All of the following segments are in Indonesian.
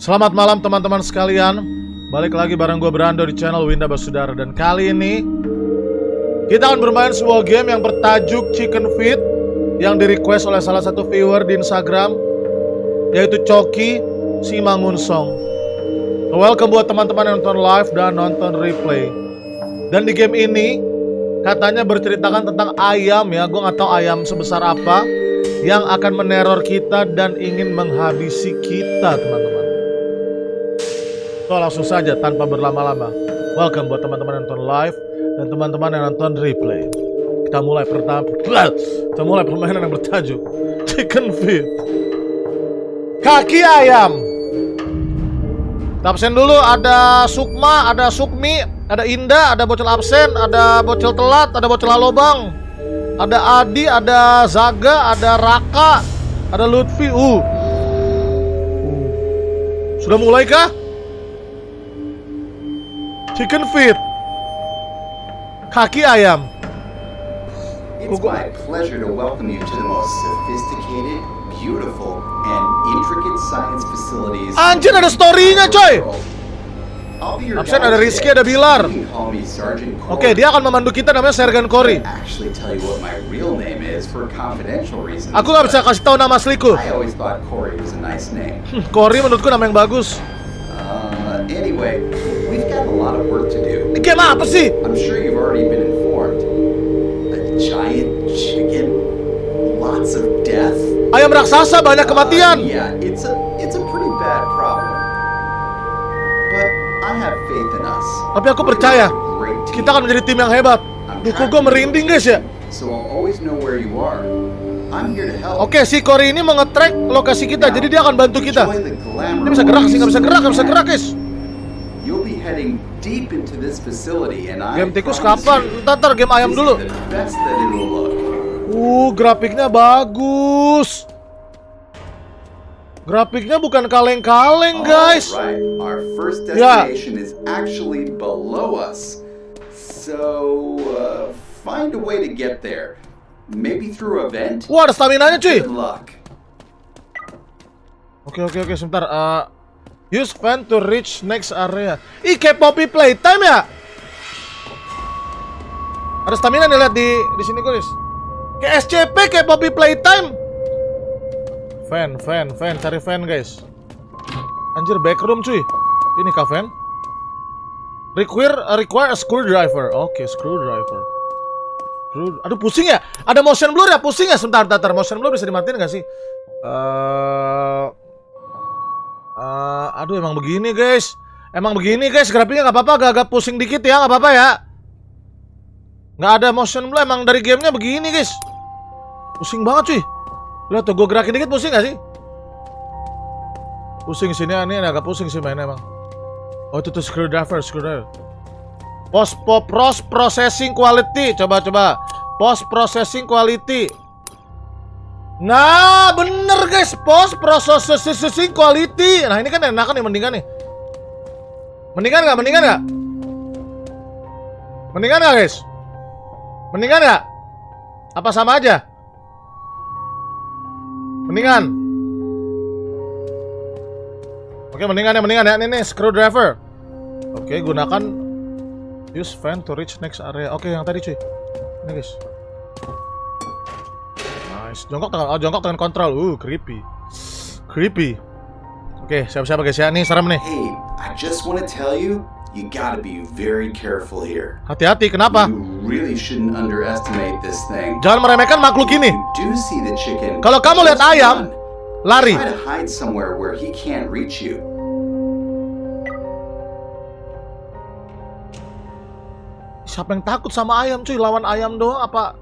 Selamat malam teman-teman sekalian. Balik lagi bareng gue Brando di channel Winda Basudara. Dan kali ini Kita akan bermain sebuah game yang bertajuk Chicken Feet Yang di request oleh salah satu viewer di Instagram Yaitu Coki Simangunsong. Welcome buat teman-teman yang nonton live dan nonton replay. Dan di game ini Katanya berceritakan tentang ayam ya. Gue gak tahu ayam sebesar apa Yang akan meneror kita dan ingin menghabisi kita teman-teman So langsung saja tanpa berlama-lama. Welcome buat teman-teman yang nonton live Dan teman-teman yang nonton replay. Kita mulai pertama Kita mulai permainan yang bertajuk Chicken feet. Kaki ayam. Absen dulu. Ada Sukma, ada Sukmi Ada Indah, ada bocil absen Ada bocil telat, ada bocil lobang Ada Adi, ada Zaga, ada Raka Ada Lutfi. Uh. Sudah mulai kah? Chicken feet. Kaki ayam. It's my pleasure to welcome you to the most sophisticated, beautiful, and intricate science facilities. Anjir ada story-nya coy. Absen ada Rizky, ada Bilar. Oke, Corey. dia akan memandu kita namanya Sergeant reasons. Aku nggak bisa kasih tahu nama asliku. Corey. Hmm, Cory menurutku nama yang bagus. Uh, anyway, we've got a lot of work to do. Ini game apa sih? I'm sure you've already been informed. A giant chicken, lots of death. Ayam raksasa banyak Uh, kematian. yeah, it's a it's a pretty bad problem. But I have faith in us. Tapi aku percaya kita akan menjadi tim yang hebat. Kok gue merinding guys ya. So I'll always know where you are. Oke, si Cory ini mau nge-track lokasi kita, jadi dia akan bantu kita. Dia bisa gerak sih, nggak bisa gerak, nggak bisa gerak guys. Heading deep into this facility and I Game tikus kapan? Ntar, ntar game ayam dulu. Uh, grafiknya bagus. Grafiknya bukan kaleng-kaleng, guys. Alright, our first Yeah. destination is actually below us. So, uh, find a way to get there. Maybe through a vent? Wah, ada stamina-nya, cuy. Good luck. Oke, oke, oke, sebentar. Eh, use fan to reach next area. Ih, kayak Poppy Playtime ya? Ada stamina nih lihat di di sini, guys. Kayak SCP, kayak Poppy Playtime. Fan, fan, fan, cari fan, guys. Anjir, backroom, cuy. Ini kah fan? Require require a screwdriver. Oke, screwdriver. Screw- Aduh, pusing ya? Ada motion blur ya? Pusing ya? Sebentar, sebentar. Motion blur bisa dimatiin nggak sih? Eh, eh, aduh emang begini guys, emang begini guys grafiknya nggak apa-apa, agak-agak pusing dikit ya, nggak apa-apa ya. Nggak ada motion blur, emang dari gamenya begini guys. Pusing banget cuy. Lihat tuh, gue gerakin dikit pusing nggak sih? Pusing sini, ini agak pusing sih mainnya emang. Oh itu tuh screwdriver, screwdriver. Post post processing quality, coba coba. Post processing quality. Nah, bener guys, post processing quality. Nah, ini kan enakan nih, mendingan nih. Mendingan nggak? Mendingan nggak? Mendingan nggak guys? Mendingan nggak? Apa sama aja? Mendingan. Oke, mendingan ya, mendingan ya. Ini nih, screwdriver. Oke, gunakan use fan to reach next area. Oke, yang tadi cuy. Ini guys. Nice. Jongkok tangan, oh jongkok tangan kontrol. Uh, creepy. Creepy. Oke, siapa-siapa guys ya? Nih serem nih. Hey, I just want to tell you, you gotta be very careful here. Hati-hati, kenapa? You really shouldn't underestimate this thing. Jangan meremehkan makhluk ini. Do see the chicken. Kalau kamu lihat ayam, lari. Try to hide somewhere where he can't reach you. Siapa yang takut sama ayam cuy? Lawan ayam doang apa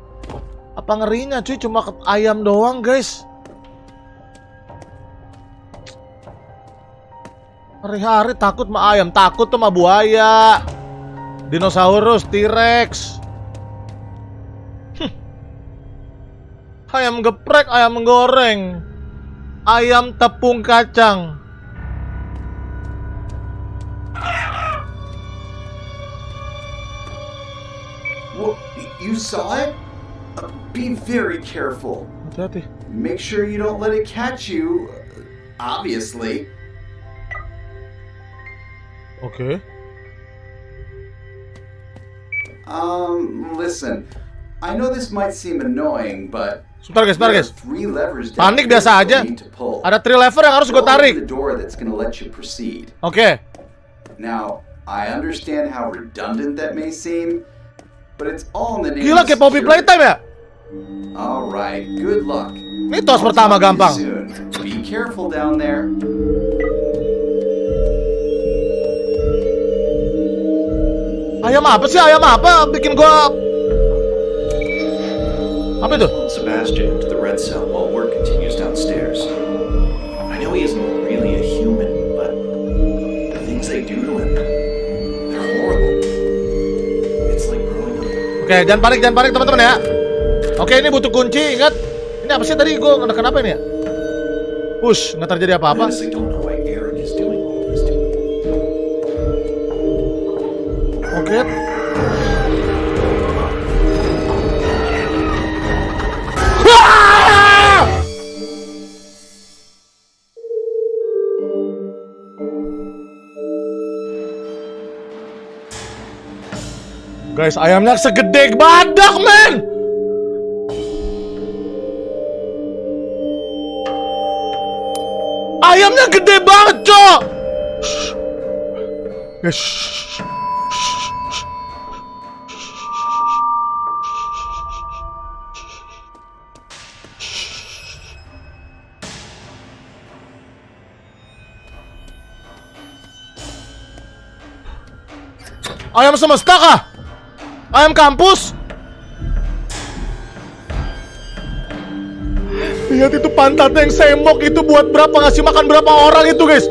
apa ngerinya cuy? Cuma ayam doang, guys. Hari-hari takut sama ayam, takut sama buaya. Dinosaurus, T-Rex. Ayam geprek, ayam goreng. Ayam tepung kacang. Well, you saw it? Be very careful. Make sure you don't let it catch you. Obviously. Okay. Um, listen. I know this might seem annoying, but Sebentar guys, sebentar guys. three levers down Panik biasa aja. need to pull. Ada three lever yang harus gue tarik. the door that's gonna let you proceed. Oke. Now, I understand how redundant that may seem, but it's all in the name Gila of kayak Poppy. Playtime ya? All right, good luck. Ini tos I'll pertama gampang. Be careful down there. Ayam apa sih? Ayam apa? Bikin gua Apa itu? Sebastian to the red cell while work continues downstairs. I know he isn't really a human, but the things they do to him, they're horrible. It's like growing up. Oke, jangan panik, jangan panik teman-teman ya. Oke, ini butuh kunci, ingat. Ini apa sih tadi? Gue ngedekan apa ini ya? Push, nggak terjadi apa-apa. Oke. Guys, ayamnya segede badak, men! Ayamnya gede banget, cok! Guys, shh. Ayam semesta kah? Ayam kampus? Lihat itu pantatnya yang semok itu buat berapa ngasih makan berapa orang itu guys?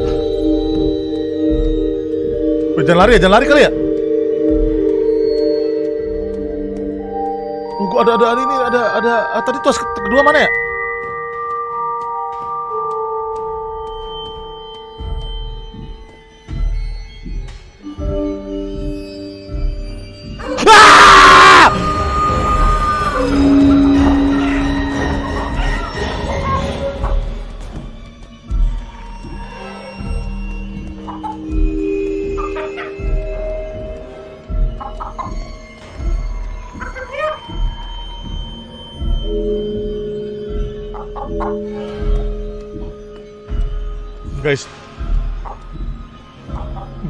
Wih, jangan lari ya, jangan lari kali ya? Gua ada ada ini ada ada ah, tadi tuas ke- kedua mana ya?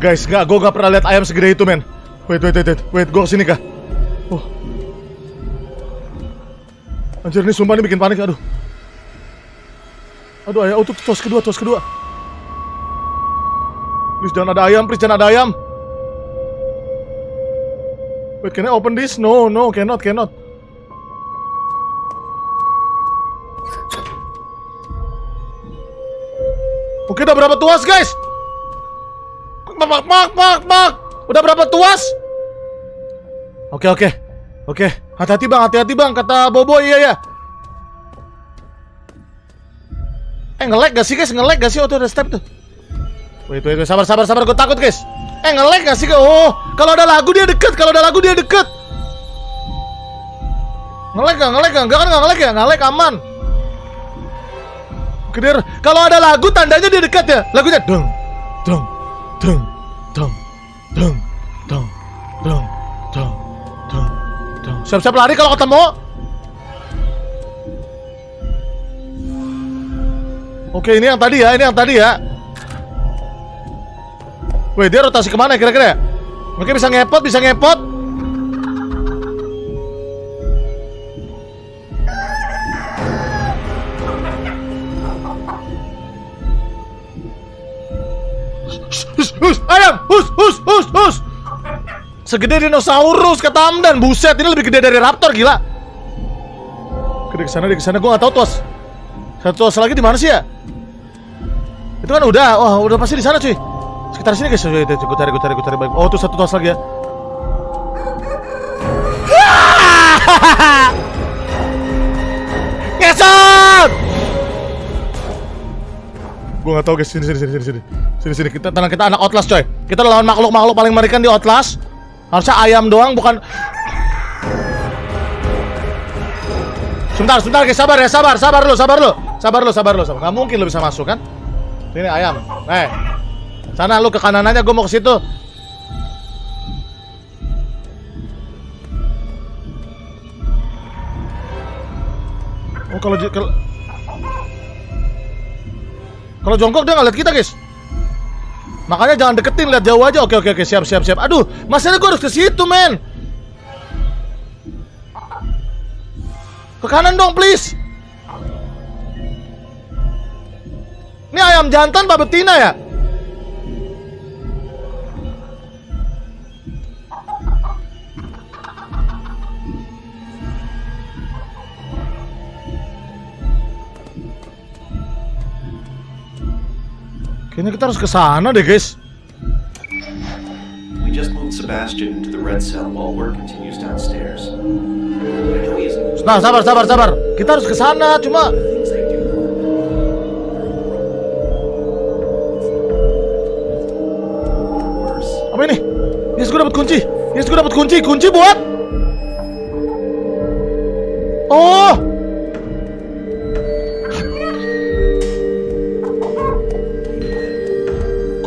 Guys, gak, gue gak pernah lihat ayam segede itu, men. Wait, wait, wait, wait, wait, gue ke sini kah? Oh, anjir ini sumpah ini bikin panik, aduh. Aduh, ayam, oh tuh kedua, tos kedua. Please jangan ada ayam, please jangan ada ayam. Wait, can I open this? No, no, cannot, cannot. Oke, udah berapa tuas, guys? Mak, mak, mak, mak. Udah berapa tuas? Oke, oke. Oke, hati-hati bang, hati-hati bang, kata Bobo, iya ya. Eh, nge-lag gak sih guys? Nge-lag gak sih? Oh, tuh ada step tuh. Wait, wait, wait, sabar, sabar, sabar, gue takut guys. Eh, nge-lag gak sih? Oh, kalau ada lagu dia deket, kalau ada lagu dia deket. Nge-lag gak? Nge-lag gak? Enggak kan nge-lag ya? Nge-lag aman. Kedir, kalau ada lagu tandanya dia dekat ya. Lagunya dong, dong, dong, dong, dong, dong, dong, dong, dong, dong. Siap-siap lari kalau ketemu. Oke, ini yang tadi ya, ini yang tadi ya. Wih, dia rotasi ke mana kira-kira? ya? Oke, bisa ngepot, bisa ngepot. Segede dinosaurus kata Amdan, buset ini lebih gede dari raptor gila. Gede ke sana, di sana gua nggak tahu tuas. Satu tuas lagi di mana sih ya? Itu kan udah, wah udah pasti di sana cuy. Sekitar sini guys, gue cari, gue cari, gue cari baik. Oh tuh satu tuas lagi ya. Ngesot! Gue gak tau guys, sini sini sini sini sini sini sini kita tenang kita anak Outlast coy. Kita lawan makhluk makhluk paling mengerikan di Outlast. Harusnya ayam doang bukan. Sebentar sebentar guys sabar ya sabar sabar lu sabar lu sabar lu sabar lu sabar. Gak mungkin lu bisa masuk kan? Sini ayam, eh Sana lu ke kanan aja, gue mau ke situ. Oh kalau kalau kalau jongkok dia nggak lihat kita guys. Makanya jangan deketin, lihat jauh aja. Oke oke oke siap siap siap. Aduh, masalahnya gue harus ke situ men. Ke kanan dong please. Ini ayam jantan apa betina ya? Kayaknya kita harus ke sana deh, guys. We just moved Sebastian into the red cell while work continues downstairs. Nah, sabar, sabar, sabar. Kita harus ke sana, cuma to apa ini? Yes, gue dapat kunci. Yes, gue dapat kunci. Kunci buat Oh.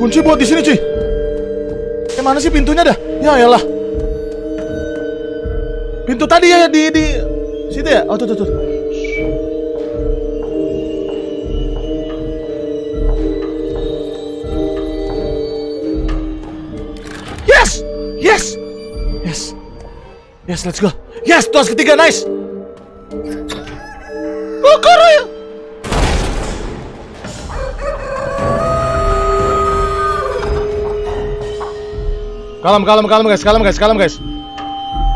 Kunci buat di sini, cuy. Eh, mana sih pintunya dah? Ya elah. Pintu tadi ya di di situ ya? Oh, tuh tuh tuh. Yes! Yes! Yes. Yes, let's go. Yes, tuas ketiga, nice. Oh, ya. Kalem, kalem, kalem guys, kalem guys, kalem guys.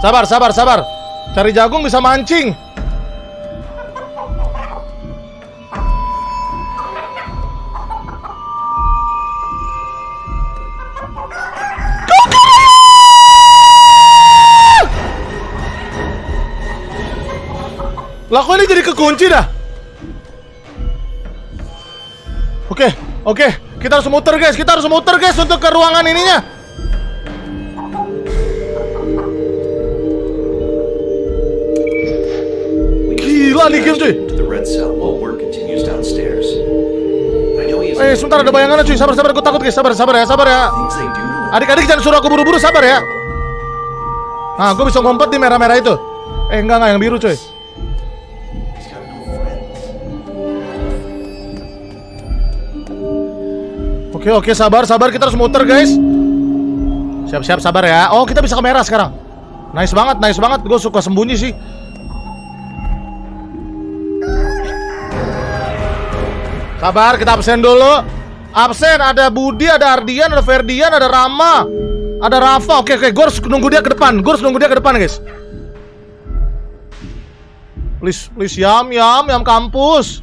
Sabar, sabar, sabar. Cari jagung bisa mancing. Lah kok ini jadi kekunci dah? Oke, oke, kita harus muter guys, kita harus muter guys untuk ke ruangan ininya. He isn't Eh, sebentar ada bayangannya cuy, sabar, sabar, gue takut guys, sabar, sabar ya, sabar ya. Adik-adik jangan suruh aku buru-buru, sabar ya. Nah, gue bisa ngumpet di merah-merah itu. Eh, enggak, enggak, yang biru cuy. Oke, oke, sabar, sabar, kita harus muter guys. Siap-siap, sabar ya. Oh, kita bisa ke merah sekarang. Nice banget, nice banget. Gue suka sembunyi sih. Sabar, kita absen dulu. Absen, ada Budi, ada Ardian, ada Ferdian, ada Rama, ada Rafa. Oke, oke, gue harus nunggu dia ke depan. Gue harus nunggu dia ke depan, guys. Please, please, yam, yam, yam kampus.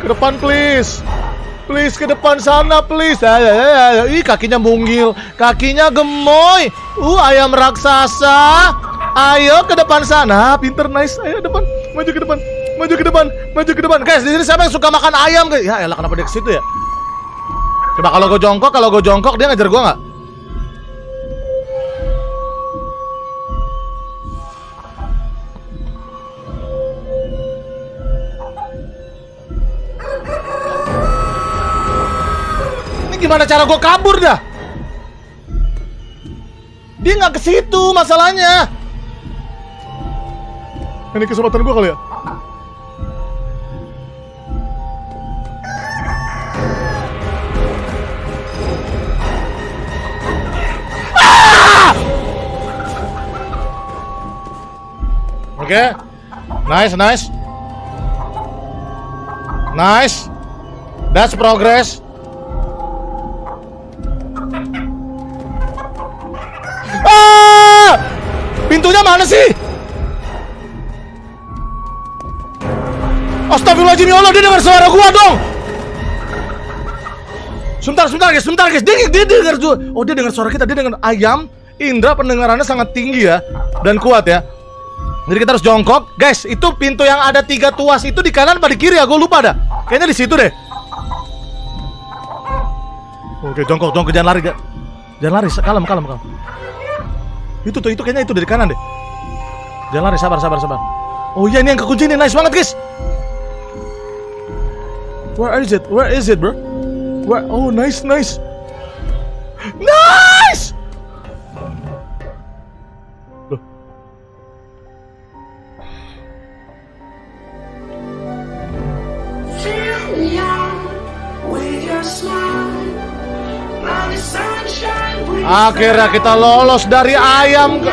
Ke depan, please. Please ke depan sana, please. Ah, ah, ah, ah. Ih, kakinya munggil, kakinya gemoy. Uh, ayam raksasa. Ayo ke depan sana. Pinter, nice. Ayo depan, maju ke depan, maju ke depan, maju ke depan. Guys, di sini siapa yang suka makan ayam? guys? Ya, elah kenapa dia ke situ ya? Coba kalau gue jongkok, kalau gue jongkok dia ngejar gue nggak? Ini gimana cara gue kabur dah? Dia nggak ke situ masalahnya. Ini kesempatan gue kali ya. Ah! Oke, nice, nice, nice. That's progress. Ah! Pintunya mana sih? Astagfirullahaladzim ya Allah, dia dengar suara gua dong. Sebentar, sebentar guys, sebentar guys. Dia, dia dengar juga. Oh, dia dengar suara kita. Dia dengar ayam. Indra pendengarannya sangat tinggi ya dan kuat ya. Jadi kita harus jongkok, guys. Itu pintu yang ada tiga tuas itu di kanan apa di kiri ya? Gue lupa dah. Kayaknya di situ deh. Oke, jongkok, jongkok, jangan lari, ga- jangan lari, kalem, kalem, kalem. Itu tuh, itu kayaknya itu dari kanan deh. Jangan lari, sabar, sabar, sabar. Oh iya, ini yang kekunci nih, nice banget guys. Where is it? Where is it, bro? Where? Oh, nice, nice. Nice! Loh. Akhirnya kita lolos dari ayam ke...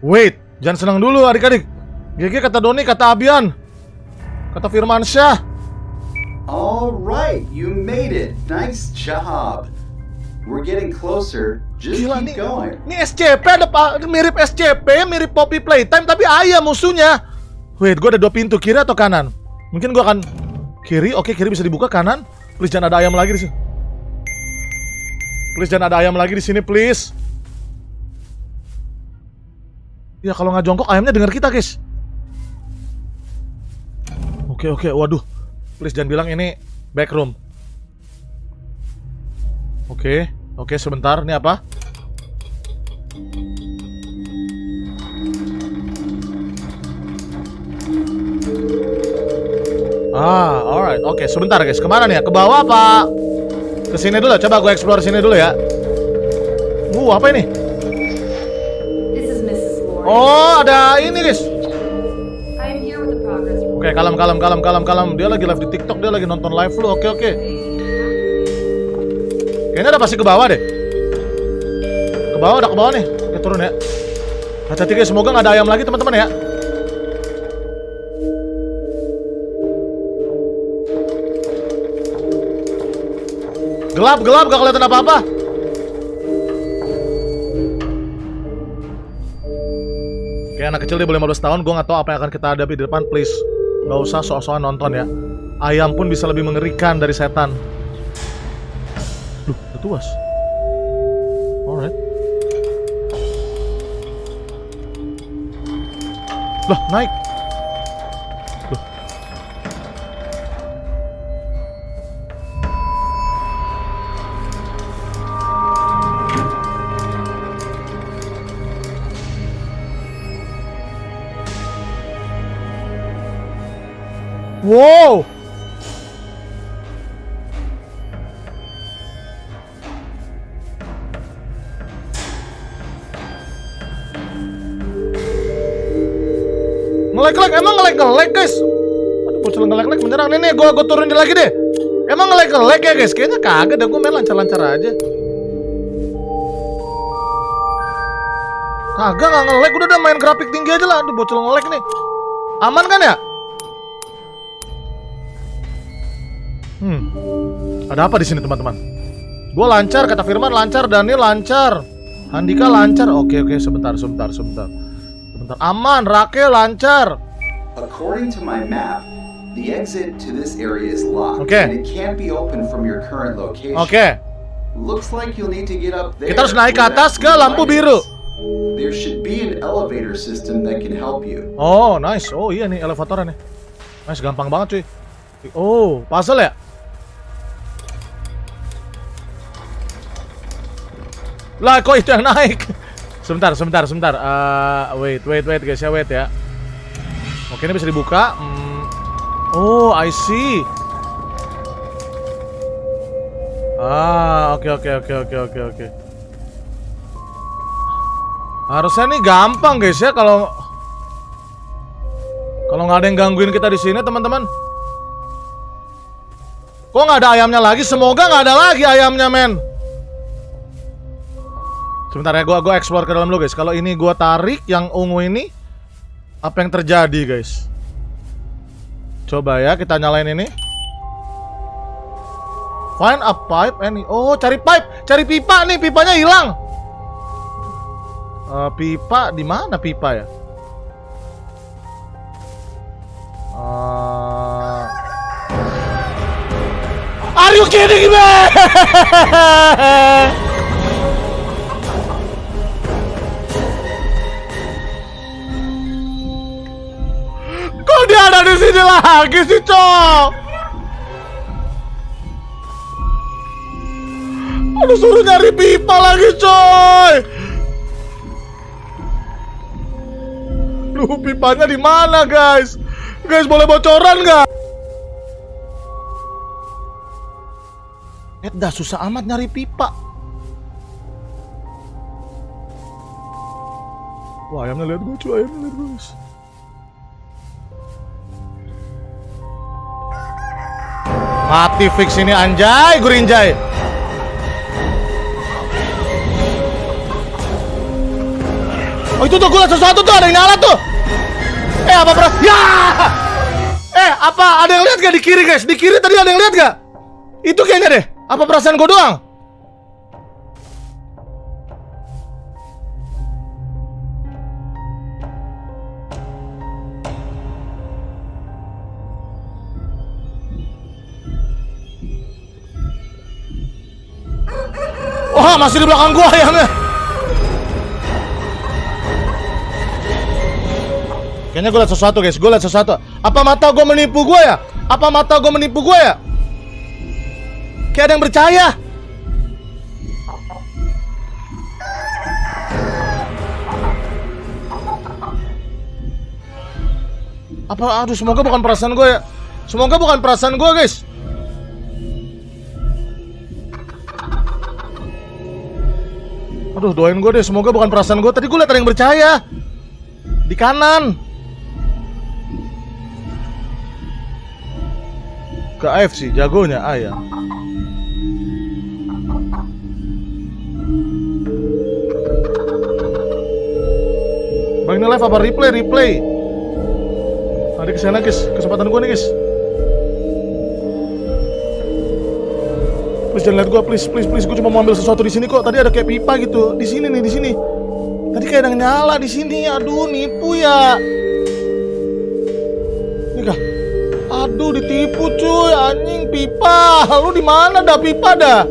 Wait, jangan senang dulu adik-adik. GG kata Doni, kata Abian. Kata Firmansyah. All right, you made it. Nice job. We're getting closer. Just Gila keep nih. going. Ini SCP ada pak mirip SCP, mirip Poppy Playtime tapi ayam musuhnya. Wait, gua ada dua pintu kiri atau kanan? Mungkin gua akan kiri. Oke, kiri bisa dibuka kanan. Please jangan ada ayam lagi di sini. Please jangan ada ayam lagi di sini, please. Ya kalau nggak jongkok ayamnya dengar kita, guys. Oke, oke. Waduh. Please jangan bilang ini back room. Oke, oke sebentar. Ini apa? Ah, alright. Oke, sebentar guys. Ke mana nih ya? Ke bawah apa? Ke sini dulu. Coba gue explore sini dulu ya. Uh, apa ini? Oh, ada ini guys. Oke, kalem, kalem, kalem, kalem, kalem. Dia lagi live di TikTok. Dia lagi nonton live lu. Oke, oke. Kayaknya udah pasti ke bawah deh. Ke bawah, udah ke bawah nih. Oke, turun ya. Hati-hati. Semoga nggak ada ayam lagi teman-teman ya. Gelap, gelap, gak kelihatan apa-apa. Kayak anak kecil dia boleh 15 tahun, gue gak tahu apa yang akan kita hadapi di depan, please. Gak usah sok-sokan nonton ya. Ayam pun bisa lebih mengerikan dari setan. Duh, tuas. Alright. Loh, naik. Ngelek-ngelek, emang ngelek-ngelek guys Aduh bocil ngelek-ngelek menyerang nih nih, gue gua turunin lagi deh Emang ngelek-ngelek ya guys, kayaknya kagak dah, gue main lancar-lancar aja Kagak nggak ngelek, udah udah main grafik tinggi aja lah Aduh bocil ngelek nih Aman kan ya? Hmm. Ada apa di sini teman-teman? Gue lancar, kata Firman lancar, Daniel lancar, Handika lancar. Oke oke, sebentar sebentar sebentar. Sebentar. Aman, Rakel lancar. According to my map, the exit to this area is locked Okay. and it can't be opened from your current location. Oke. Looks like you'll need to get up there. Kita harus naik ke atas ke lampu biru. There should be an elevator system that can help you. Oh, nice. Oh iya nih elevatornya nih. Nice, gampang banget cuy. Oh, puzzle ya? Lah, kok itu yang naik? Sebentar, sebentar, sebentar. Eh, wait, wait, wait guys ya, wait ya. Oke, ini bisa dibuka. Hmm. Oh, I see. Ah, oke, oke, oke, oke, oke, oke. Harusnya nih gampang guys ya kalau kalau nggak ada yang gangguin kita di sini teman-teman. Kok nggak ada ayamnya lagi? Semoga nggak ada lagi ayamnya men. Sebentar ya, gua gua explore ke dalam dulu guys. Kalau ini gua tarik yang ungu ini, apa yang terjadi guys? Coba ya kita nyalain ini. Find a pipe any. Oh, cari pipe, cari pipa nih, pipanya hilang. Eh, pipa di mana pipa ya? Eh, Are you kidding me? sini lagi sih, Cok? Aduh, suruh nyari pipa lagi, coy. Duh, pipanya di mana, guys? Guys, boleh bocoran nggak? Eh, dah susah amat nyari pipa. Wah, ayamnya lihat gue, cuy. Ayamnya lihat gue, Mati fix ini anjay, gurinjay. Oh itu tuh gue sesuatu tuh ada yang nyala tuh. Eh apa bro? Ya. Eh apa ada yang lihat gak di kiri guys? Di kiri tadi ada yang lihat gak? Itu kayaknya deh. Apa perasaan gue doang? Wah masih di belakang gua ayamnya. Kayaknya gue liat sesuatu guys, gue liat sesuatu. Apa mata gue menipu gue ya? Apa mata gue menipu gue ya? Kayak ada yang percaya. Apa? Aduh, semoga bukan perasaan gue ya. Semoga bukan perasaan gue guys. Aduh, doain gue deh. Semoga bukan perasaan gue. Tadi gue liat ada yang percaya. Di kanan. Ke AFC, jagonya ayam. Bang ini live apa replay? Replay. Tadi ke sana guys, kesempatan gue nih guys. Please jangan lihat gue, please, please, please. Gue cuma mau ambil sesuatu di sini kok. Tadi ada kayak pipa gitu, di sini nih, di sini. Tadi kayak ada nyala di sini. Aduh, nipu ya. Nih kah? Aduh, ditipu cuy, anjing pipa. Lu di mana dah pipa dah?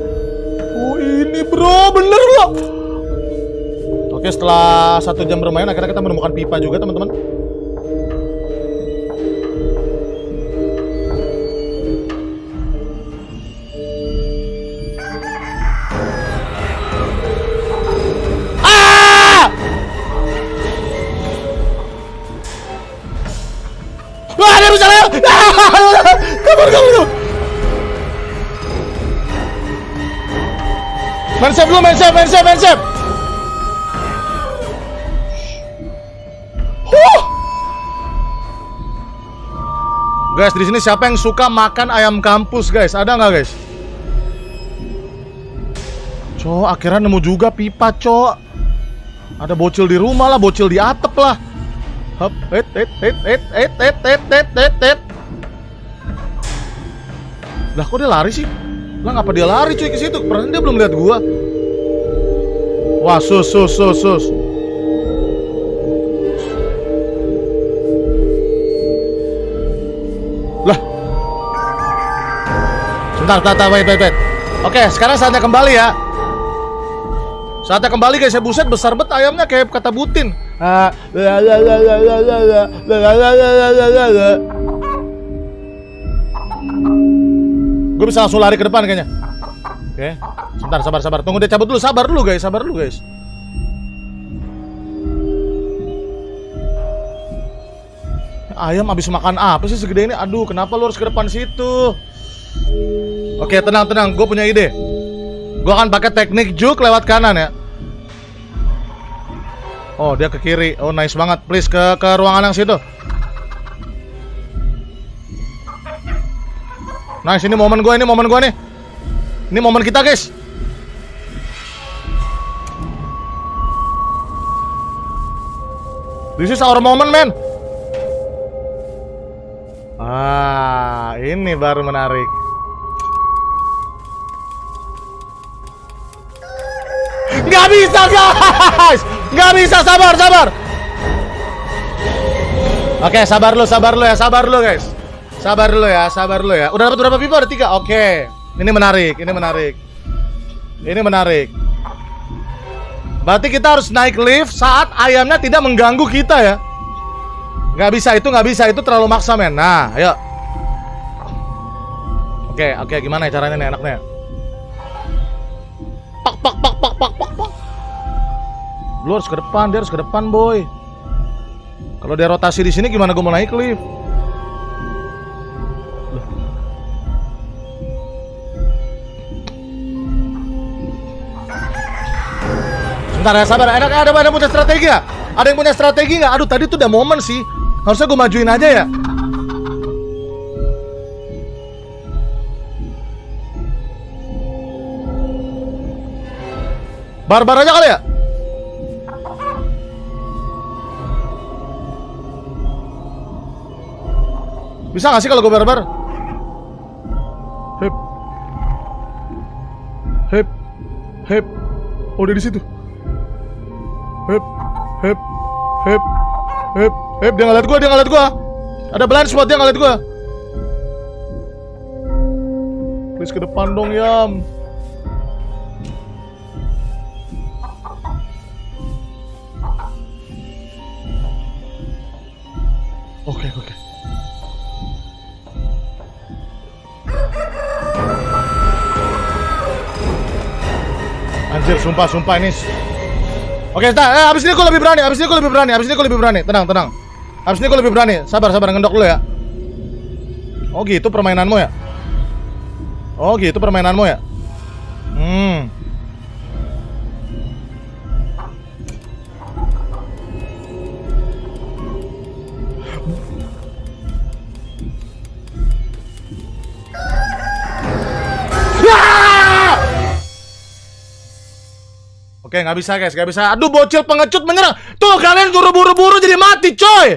Oh ini bro, bener lo. Oke, setelah satu jam bermain, akhirnya kita menemukan pipa juga teman-teman. Wah, ada lewat. Ah! Kabur, kabur, kabur. Main save dulu, main save, main main. Huh. Guys, di sini siapa yang suka makan ayam kampus, guys? Ada nggak, guys? Cok, akhirnya nemu juga pipa, cok. Ada bocil di rumah lah, bocil di atap lah. Hop, et, et, et, et, et, et, et, et, et, et. Lah kok dia lari sih? Lah ngapa dia lari cuy ke situ? Perasaan dia belum lihat gua. Wah, sus, sus, sus, sus. Lah. Sebentar, sebentar, wait, wait, wait. Oke, sekarang saatnya kembali ya. Saatnya kembali guys, ya buset besar bet ayamnya kayak kata butin. Gue bisa langsung lari ke depan kayaknya. Oke. Okay. Sebentar, sabar, sabar. Tunggu dia cabut dulu. Sabar dulu, guys. Sabar dulu, guys. Ayam habis makan apa sih segede ini? Aduh, kenapa lu harus ke depan situ? Oke, okay, tenang, tenang. Gue punya ide. Gue akan pakai teknik juk lewat kanan ya. Oh, dia ke kiri. Oh, nice banget. Please ke ke ruangan yang situ. Nice, ini momen gue, ini momen gue nih. Ini momen kita, guys. This is our moment, man. Ah, ini baru menarik. Nggak bisa, guys. Nggak bisa, sabar, sabar. Oke, sabar lu, sabar lu ya, sabar lu, guys. Sabar dulu ya, sabar dulu ya. Udah dapat berapa pipa? Ada tiga. Oke. Ini menarik, ini menarik. Ini menarik. Berarti kita harus naik lift saat ayamnya tidak mengganggu kita ya. Nggak bisa itu, nggak bisa itu terlalu maksa men. Nah, ayo. Oke, oke, gimana ya caranya nih enaknya? Pak, pak, pak, pak, pak. Lu harus ke depan, dia harus ke depan, boy. Kalau dia rotasi di sini gimana gue mau naik lift? Bentar ya, sabar. Ada ada ada punya strategi ya? Ada yang punya strategi nggak? Aduh, tadi tuh udah momen sih. Harusnya gue majuin aja ya. Barbar aja kali ya? Bisa gak sih kalau gue barbar? Hep. Hep. Hep. Oh, dia di situ. Hep. Hep. Hep. Hep. Hep, dia ngeliat gua, dia ngeliat gua. Ada blind spot dia ngeliat gua. Please ke depan dong, Yam. Sumpah, sumpah ini. Oke, tak. Eh, abis ini gue lebih berani. Abis ini gue lebih berani. Abis ini gue lebih berani. Tenang, tenang. Abis ini gue lebih berani. Sabar, sabar. Ngendok dulu ya. Oh gitu permainanmu ya? Oh gitu permainanmu ya? Oke, nggak bisa guys, nggak bisa. Aduh, bocil pengecut menyerang. Tuh, kalian suruh buru-buru jadi mati, coy.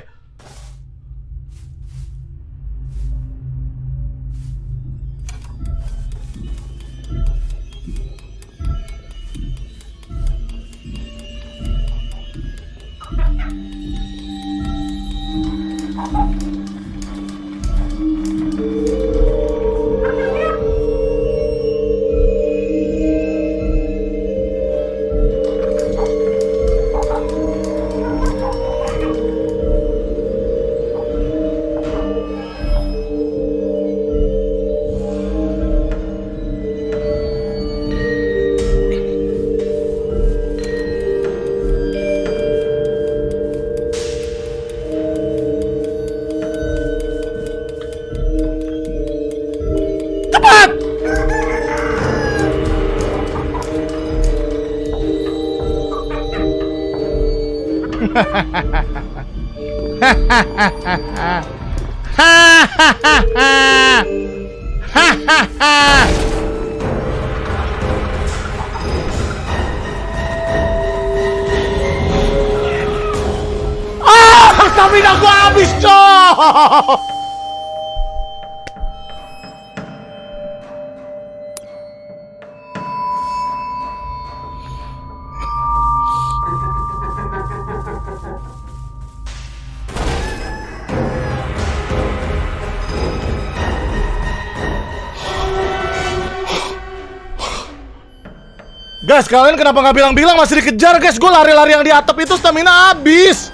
Guys, kalian kenapa nggak bilang-bilang masih dikejar, guys? Gue lari-lari yang di atap itu stamina habis.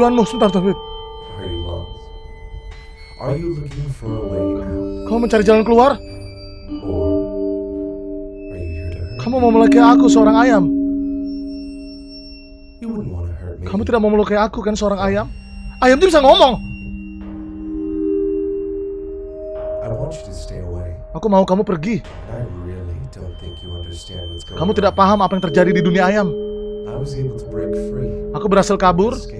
Tujuanmu? Sebentar, David. Are you lost? Are you looking for a way out? Kamu mencari jalan keluar? Or are you here to hurt? Kamu mau melukai aku, seorang ayam. You wouldn't want to hurt me. Kamu tidak mau melukai aku, kan, seorang ayam? Ayam itu bisa ngomong. I want you to stay away. Aku mau kamu pergi. I really don't think you understand what's going Kamu tidak paham apa yang terjadi di dunia ayam. I was able to break free. Aku berhasil kabur. Escape.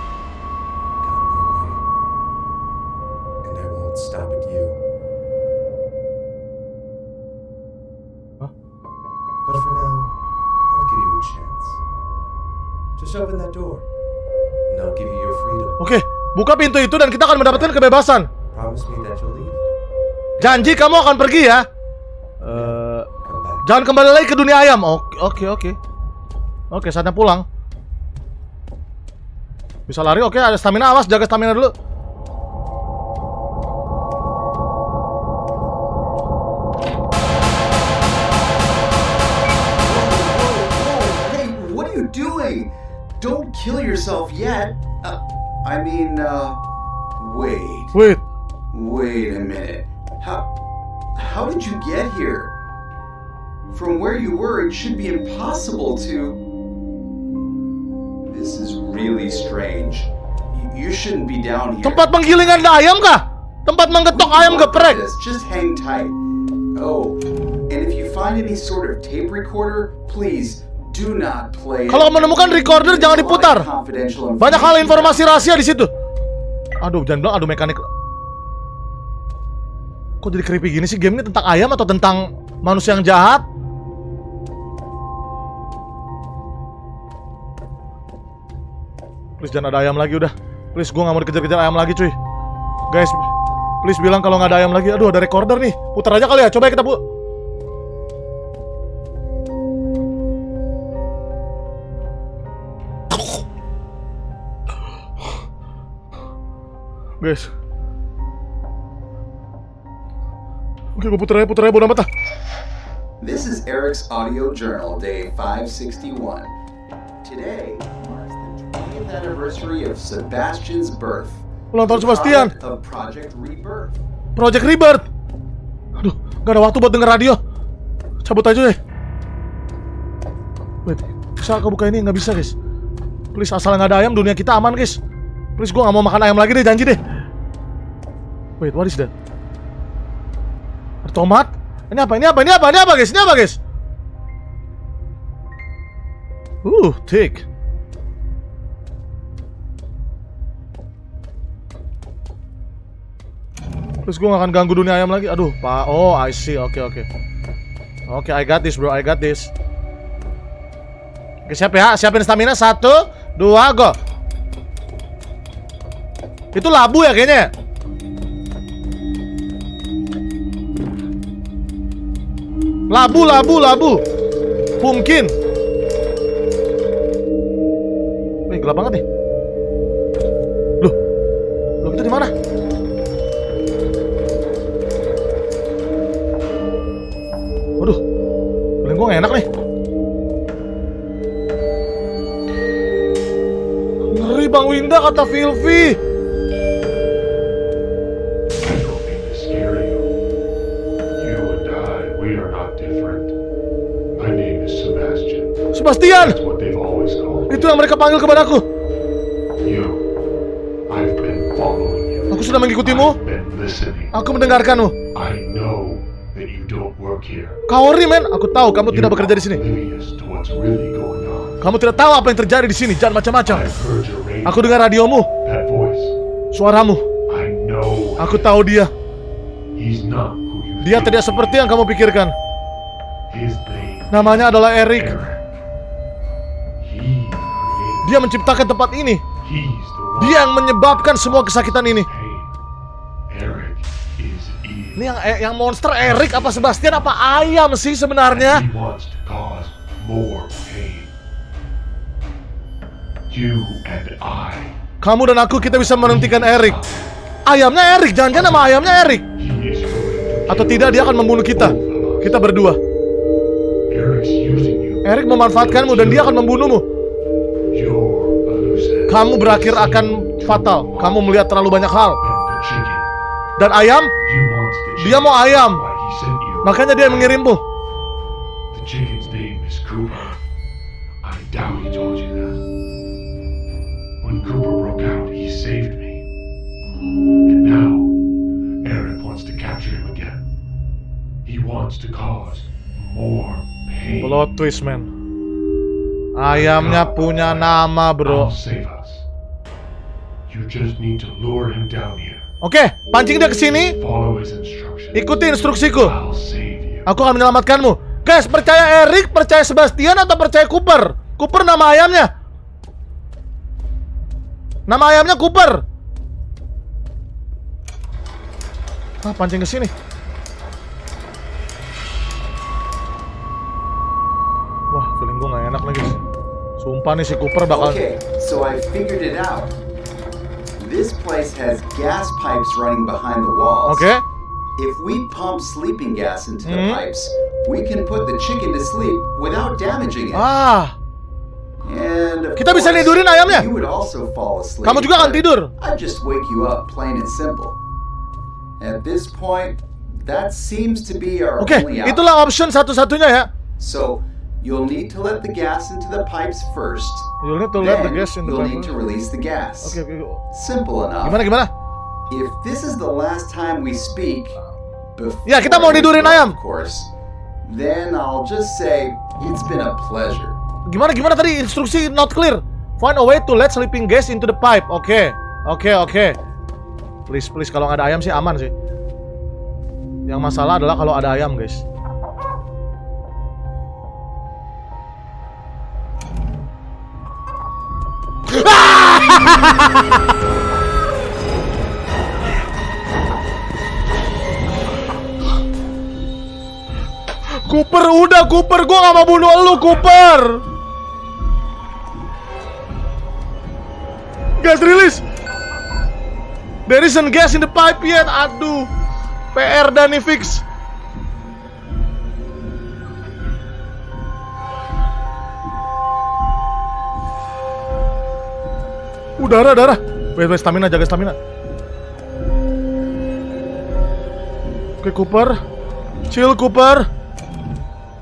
Buka pintu itu dan kita akan mendapatkan kebebasan. Janji kamu akan pergi ya. Uh, jangan kembali lagi ke dunia ayam. Oke, oke, oke. Oke, saatnya pulang. Bisa lari. Oke, ada stamina. Awas, jaga stamina dulu. Don't kill yourself yet. I mean, uh, wait, Wait, wait a minute. How, how did you get here? From where you were, it should be impossible to. This is really strange. You, shouldn't be down here. tempat penggilingan ayam kah? Tempat menggetok We ayam geprek. Just hang tight. Oh, and if you find any sort of tape recorder, please Kalau menemukan recorder jangan diputar. Banyak hal informasi rahasia di situ. Aduh, jangan bilang aduh mekanik. Kok jadi creepy gini sih? Game ini tentang ayam atau tentang manusia yang jahat? Please jangan ada ayam lagi udah. Please gue gak mau dikejar-kejar ayam lagi cuy. Guys, please bilang kalau nggak ada ayam lagi. Aduh, ada recorder nih. Putar aja kali ya. Coba ya kita bu. Guys. Oke, gue putar aja, putar aja, bodo amat ah. This is Eric's audio journal, day 561. Today marks the 20th anniversary of Sebastian's birth. Ulang tahun Sebastian. Of Project Rebirth. Project Rebirth. Aduh, gak ada waktu buat denger radio. Cabut aja deh. Wait, bisa aku buka ini? Nggak bisa, guys. Please, asal nggak ada ayam, dunia kita aman, guys. Please, gue nggak mau makan ayam lagi deh, janji deh. Wait, what is that? Tomat? Ini apa? Ini apa? Ini apa? Ini apa, guys? Ini apa, guys? Uh, thick. Terus gue gak akan ganggu dunia ayam lagi. Aduh, pak. Oh, I see. Oke, oke. Oke, I got this, bro. I got this. Oke, siap ya. Siapin stamina. Satu, dua, go. Itu labu ya kayaknya. Labu, labu, labu. Mungkin. Wih, gelap banget nih. Loh. Loh, kita di mana? Waduh, feeling gue enak nih. Ngeri Bang Winda kata Filvi. Yang mereka panggil kepadaku. Aku sudah mengikutimu. Aku mendengarkanmu. I know that you don't work here. Kaori men, aku tahu kamu tidak bekerja di sini. Kamu tidak tahu apa yang terjadi di sini. Jangan macam-macam. Aku dengar radiomu, suaramu. I know. Aku tahu dia. Dia tidak seperti yang kamu pikirkan. Namanya adalah Eric. Dia menciptakan tempat ini. Dia yang menyebabkan semua kesakitan ini. Ini yang eh, yang monster Eric apa Sebastian apa ayam sih sebenarnya? Kamu dan aku kita bisa menghentikan Eric. Ayamnya Eric, jangan-jangan nama ayamnya Eric. Atau tidak dia akan membunuh kita. Kita berdua. Eric memanfaatkanmu dan dia akan membunuhmu. Kamu berakhir akan fatal. Kamu melihat terlalu banyak hal. Dan ayam, dia mau ayam. Makanya dia mengirimmu. The chicken's name is Cooper. I doubt he told you that. When Cooper broke out, he saved me. And now, Eric wants to capture him again. He wants to cause more pain. Plot twist, man. Ayamnya punya nama, bro. I'll save us. You just need to lure him down here. Oke, pancing dia ke sini. Follow his instructions. Ikuti instruksiku. I'll save you. Aku akan menyelamatkanmu. Guys, percaya Eric, percaya Sebastian atau percaya Cooper? Cooper nama ayamnya. Nama ayamnya Cooper. Ah, pancing ke sini. Wah, feeling gue gak enak lagi. Sumpah nih si Cooper bakal Okay, so I figured it out. This place has gas pipes running behind the walls. Oke. If we pump sleeping gas into the Mhm. pipes, we can put the chicken to sleep without damaging it. Ah, And of Kita bisa course, nidurin ayamnya. You would also fall asleep. Kamu juga akan tidur. I'd just wake you up, plain and simple. At this point, that seems to be our Oke, only out. itulah option satu-satunya ya. So you'll need to let the gas into the pipes first. You'll need to let the gas in the you'll need to release the gas. Oke, oke. Simple enough. Gimana gimana? If this is the last time we speak, before Ya, kita mau go, ayam. Of course. Then I'll just say it's been a pleasure. Gimana gimana tadi instruksi not clear. Find a way to let sleeping gas into the pipe. Oke. Oke, oke. Please, please kalau nggak ada ayam sih aman sih. Yang masalah adalah kalau ada ayam, guys. Cooper, udah Cooper, gua gak mau bunuh lu, Cooper. Gas rilis. There isn't gas in the pipe yet. Aduh. PR Dani fix. Uh, darah, darah. Wait, wait, stamina, jaga stamina. Oke, Cooper. Chill, Cooper.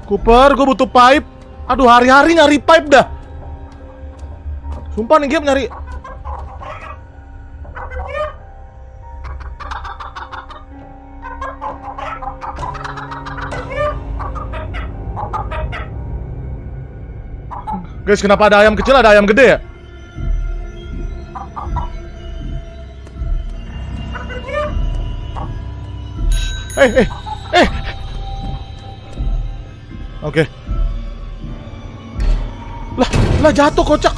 Cooper, gue butuh pipe. Aduh, hari-hari nyari pipe dah. Sumpah nih game nyari. Guys, kenapa ada ayam kecil, ada ayam gede ya? Eh, eh, eh. Oke. Lah, lah jatuh kocak.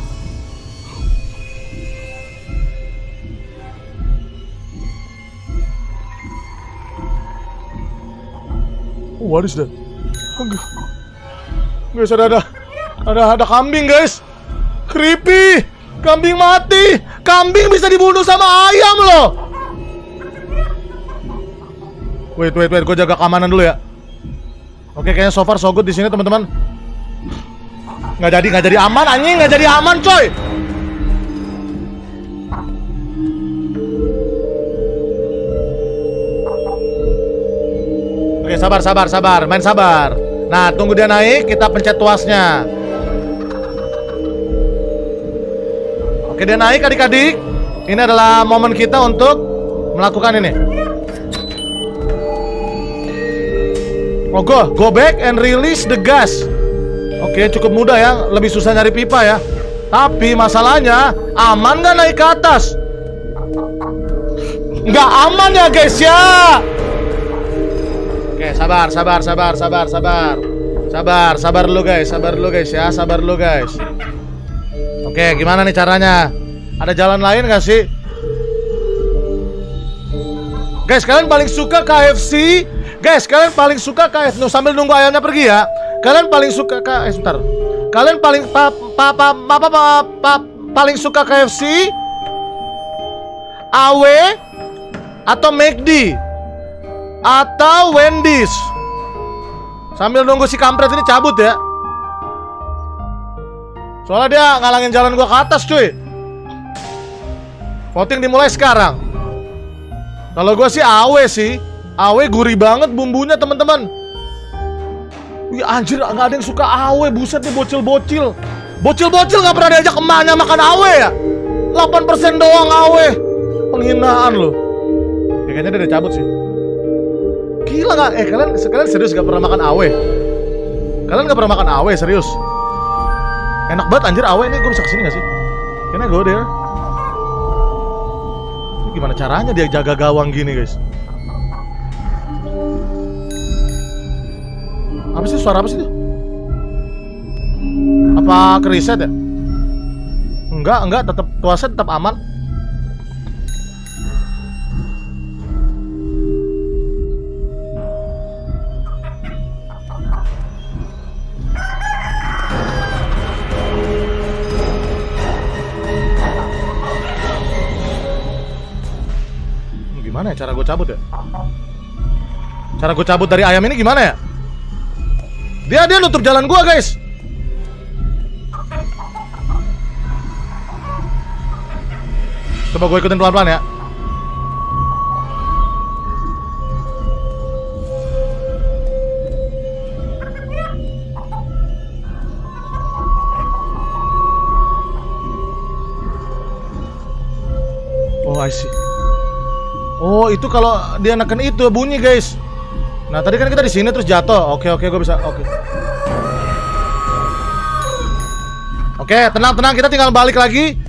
Oh, what is that? Gu- Guys, ada ada ada ada kambing, guys. Creepy. Kambing mati. Kambing bisa dibunuh sama ayam loh. Wait, wait, wait. Gue jaga keamanan dulu ya. Oke, kayaknya so far so good di sini teman-teman. Nggak jadi, nggak jadi aman, anjing, nggak jadi aman, coy. Oke, sabar, sabar, sabar, main sabar. Nah, tunggu dia naik, kita pencet tuasnya. Oke, dia naik adik-adik. Ini adalah momen kita untuk melakukan ini. Oh, go, back and release the gas. Oke, cukup mudah ya. Lebih susah nyari pipa ya. Tapi masalahnya, aman nggak naik ke atas? Nggak aman ya guys ya. Oke, sabar, sabar, sabar, sabar, sabar. Sabar, sabar dulu guys, sabar dulu guys ya, sabar dulu guys. Oke, gimana nih caranya? Ada jalan lain nggak sih? Guys, kalian paling suka KFC? Guys, kalian paling suka KFC? Nuh, sambil nunggu ayamnya pergi ya. Kalian paling suka K eh sebentar. Kalian paling pa, pa, pa, pa, pa, pa, pa- paling suka KFC? AW atau McD? Atau Wendy's? Sambil nunggu si kampret ini cabut ya. Soalnya dia ngalangin jalan gua ke atas, cuy. Voting dimulai sekarang. Kalau gua sih AW sih. AW gurih banget bumbunya, teman-teman. Wih anjir nggak ada yang suka AW Buset nih bocil-bocil Bocil-bocil nggak pernah diajak emaknya makan AW ya 8% doang AW Penghinaan loh ya, Kayaknya dia udah cabut sih Gila nggak? Eh kalian, kalian serius nggak pernah makan AW? Kalian nggak pernah makan AW serius? Enak banget anjir AW ini gue bisa ke sini nggak sih? Can I go there? Gimana caranya dia jaga gawang gini guys? Apa sih suara apa sih itu? Apa kereset ya? Enggak, enggak, tetap tuasnya tetap aman. Gimana ya cara gue cabut ya? Cara gue cabut dari ayam ini gimana ya? Dia dia nutup jalan gua, guys. Coba gue ikutin pelan-pelan ya. Oh, I see. Oh, itu kalau dia neken itu bunyi, guys. Nah, tadi kan kita di sini terus jatuh. Oke, oke, gue bisa. Oke. Oke, tenang, tenang. Kita tinggal balik lagi.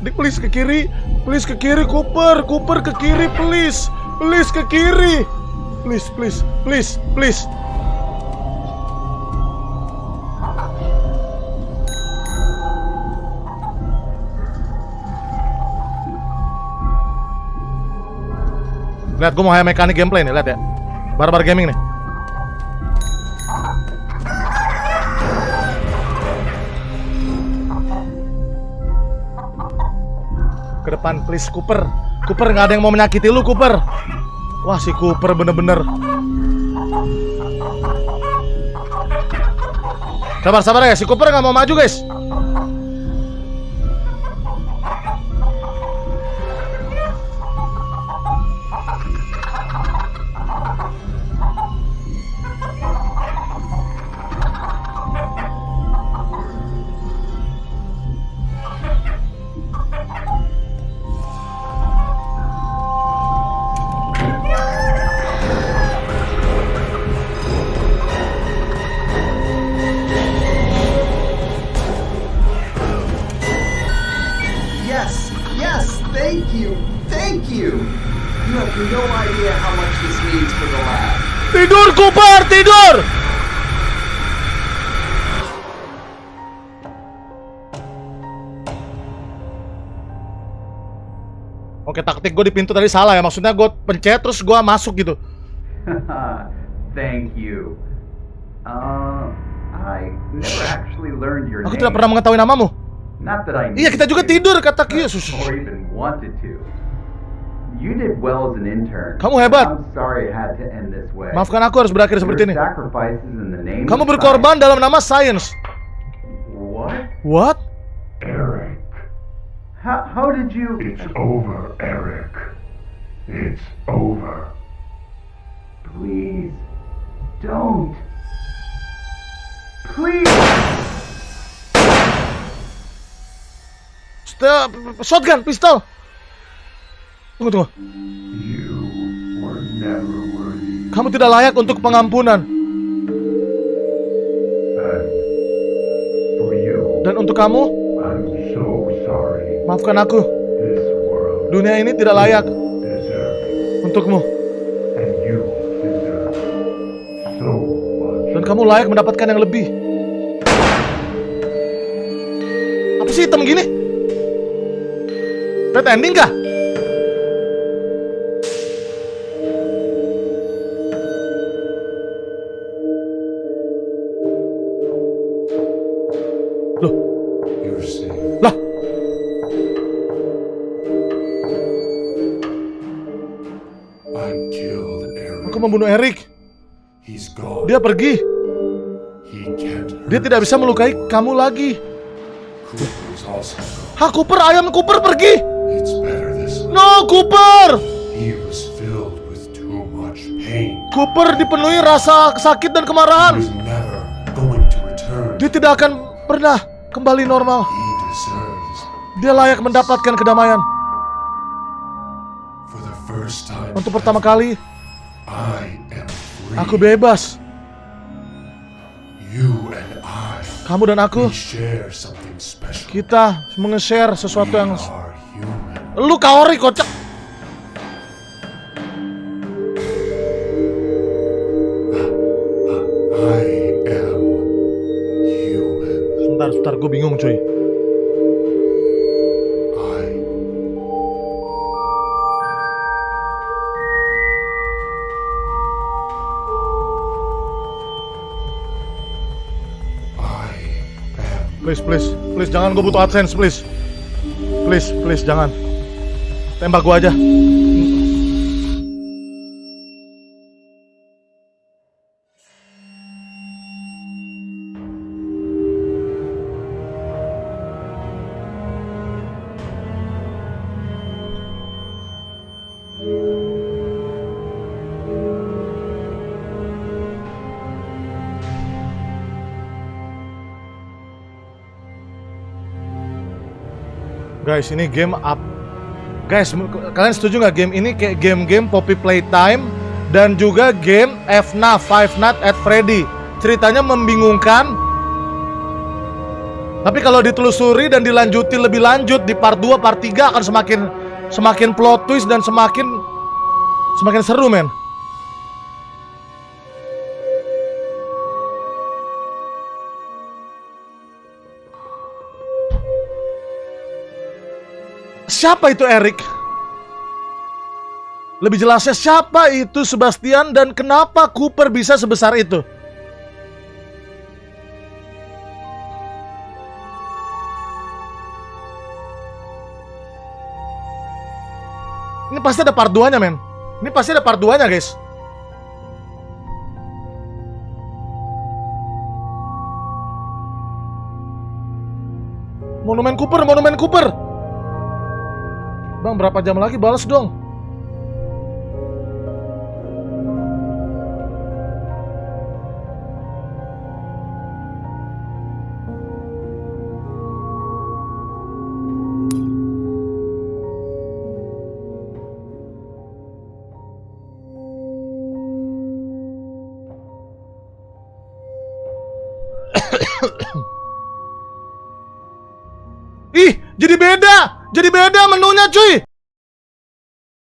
Dik, please ke kiri. Please ke kiri, Cooper. Cooper ke kiri, please. Please ke kiri. Please, please, please, please. Lihat, gue mau kayak mekanik gameplay nih, lihat ya. Barbar gaming nih. Ke depan, please, Cooper. Cooper nggak ada yang mau menyakiti lu, Cooper. Wah, si Cooper bener-bener. Sabar, sabar ya. Si Cooper nggak mau maju, guys. Gue di pintu tadi salah ya. Maksudnya gue pencet terus gue masuk gitu. Thank you. Uh, I never actually learned your Aku name. tidak pernah mengetahui namamu. Not that I Iya, kita juga tidur kata Kia. to, or even wanted to. You did well as an intern. Kamu hebat. I'm sorry it had to end this way. Maafkan aku harus berakhir seperti ini. Kamu berkorban dalam nama science. What? What? How, how did you? It's over, Eric. It's over. Please, don't. Please. St- shotgun, pistol. Tunggu, tunggu. You were never worthy. Kamu tidak layak untuk pengampunan. And for you, Dan untuk kamu. Maafkan aku. Dunia ini tidak layak untukmu. Dan kamu layak mendapatkan yang lebih. Apa sih hitam gini? Red ending kah? Membunuh Eric. Dia pergi. Dia tidak bisa melukai kamu lagi. Ha, Cooper, ayam Cooper pergi. No, Cooper. Cooper dipenuhi rasa sakit dan kemarahan. Dia tidak akan pernah kembali normal. Dia layak mendapatkan kedamaian. Untuk pertama kali, I am free. aku bebas. You and I, Kamu dan aku, we share something special. kita menge-share sesuatu we yang... Lu kaori, kocak. I am human. Sebentar, sebentar, gue bingung cuy. Please, please, please, jangan gue butuh AdSense, please. Please, please, jangan. Tembak gue aja. Guys, ini game up. Guys, kalian setuju nggak game ini kayak game-game Poppy Playtime dan juga game FNAF Five Nights at Freddy. Ceritanya membingungkan. Tapi kalau ditelusuri dan dilanjuti lebih lanjut di part 2, part 3 akan semakin semakin plot twist dan semakin semakin seru, men. Siapa itu Eric? Lebih jelasnya siapa itu Sebastian dan kenapa Cooper bisa sebesar itu? Ini pasti ada part 2-nya, men. Ini pasti ada part 2-nya, guys. Monumen Cooper, Monumen Cooper. Bang, berapa jam lagi balas dong? မလို့နဲ့ကျွေး